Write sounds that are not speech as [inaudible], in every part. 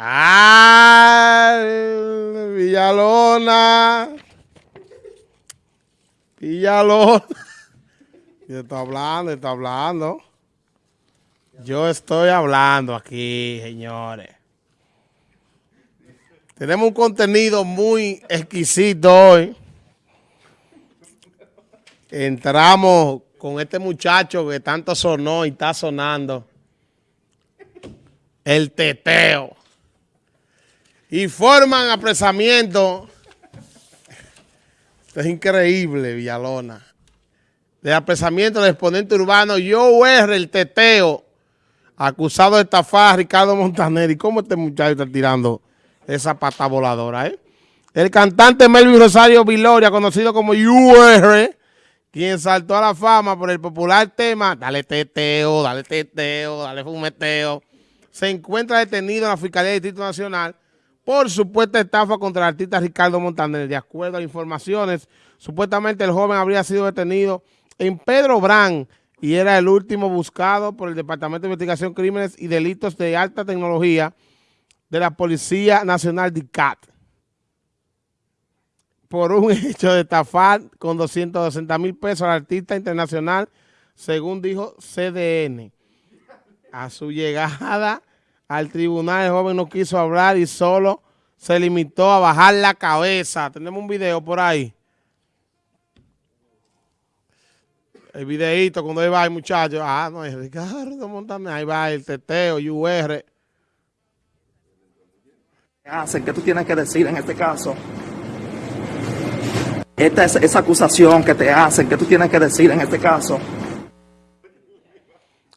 ¡Ah! Villalona. Villalona. Yo estoy hablando, estoy hablando. Yo estoy hablando aquí, señores. Tenemos un contenido muy exquisito hoy. Entramos con este muchacho que tanto sonó y está sonando. El teteo y forman apresamiento. Esto es increíble, Villalona. De apresamiento del exponente urbano Joe el teteo, acusado de estafar a Ricardo Montaner. ¿Y cómo este muchacho está tirando esa pata voladora, eh? El cantante Melvin Rosario Viloria, conocido como UR, quien saltó a la fama por el popular tema Dale teteo, dale teteo, dale fumeteo, se encuentra detenido en la Fiscalía del Distrito Nacional por supuesta estafa contra el artista Ricardo Montaner. De acuerdo a informaciones, supuestamente el joven habría sido detenido en Pedro Brán y era el último buscado por el Departamento de Investigación Crímenes y Delitos de Alta Tecnología de la Policía Nacional de CAT por un [laughs] hecho de estafar con 260 mil pesos al artista internacional, según dijo CDN. A su llegada al tribunal, el joven no quiso hablar y solo se limitó a bajar la cabeza. Tenemos un video por ahí. El videito cuando ahí va el muchacho. Ah, no, es Ricardo Montaner. Ahí va el teteo, UR. hacen? ¿Qué tú tienes que decir en este caso? Esta es esa acusación que te hacen. ¿Qué tú tienes que decir en este caso?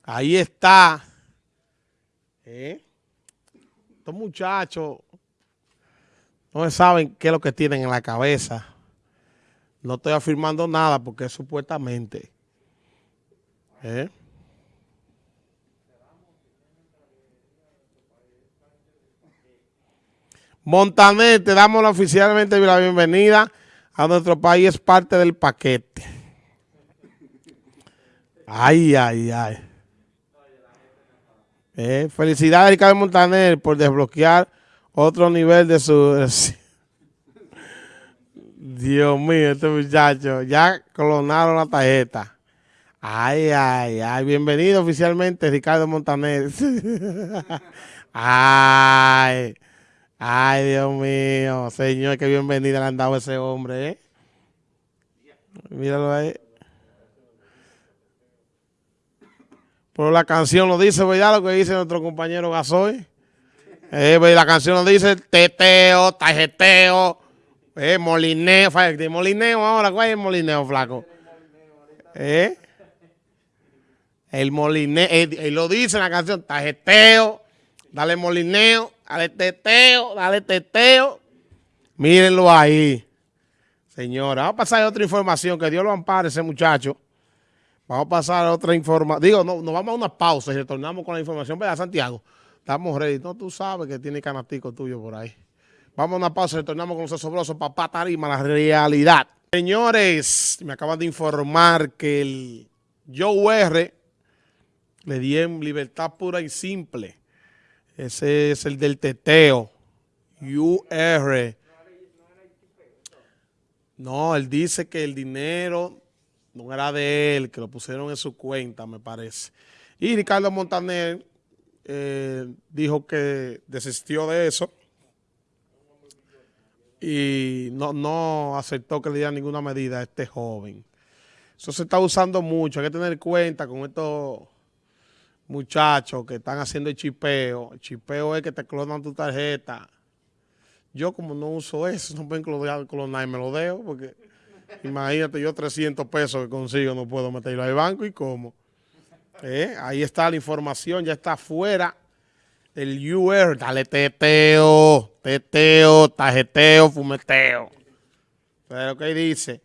Ahí está. ¿Eh? Estos muchachos no saben qué es lo que tienen en la cabeza. No estoy afirmando nada porque es supuestamente. ¿Eh? Montaner, te damos oficialmente la bienvenida a nuestro país, es parte del paquete. Ay, ay, ay. Eh, felicidades a Ricardo Montaner por desbloquear otro nivel de su... [laughs] Dios mío, este muchacho, ya clonaron la tarjeta. Ay, ay, ay, bienvenido oficialmente Ricardo Montaner. [laughs] ay, ay, Dios mío, señor, qué bienvenida le han dado ese hombre, ¿eh? Míralo ahí. Pero la canción lo dice, ¿verdad? Lo que dice nuestro compañero Gasoy. Eh, la canción lo dice teteo, tajeteo, eh, molineo, de molineo ahora, ¿cuál es el molineo, flaco? Eh, el molineo, eh, lo dice la canción, tajeteo, dale molineo, dale teteo, dale teteo. Mírenlo ahí, señora. Vamos a pasar a otra información, que Dios lo ampare ese muchacho. Vamos a pasar a otra información. Digo, no, nos vamos a una pausa y retornamos con la información. ¿Verdad, Santiago? Estamos ready. No, tú sabes que tiene canastico tuyo por ahí. Vamos a una pausa y retornamos con los asombrosos papá tarima, la realidad. Señores, me acaban de informar que el Joe R le di en libertad pura y simple. Ese es el del teteo. UR. No, él dice que el dinero no era de él, que lo pusieron en su cuenta, me parece. Y Ricardo Montaner eh, dijo que desistió de eso y no, no aceptó que le diera ninguna medida a este joven. Eso se está usando mucho, hay que tener cuenta con estos muchachos que están haciendo el chipeo. El chipeo es que te clonan tu tarjeta. Yo como no uso eso, no pueden clonar y me lo dejo porque... Imagínate, yo 300 pesos que consigo no puedo meterlo al banco y cómo. Eh, ahí está la información, ya está afuera el UR. Dale teteo, teteo, tajeteo, fumeteo. Pero ¿qué dice?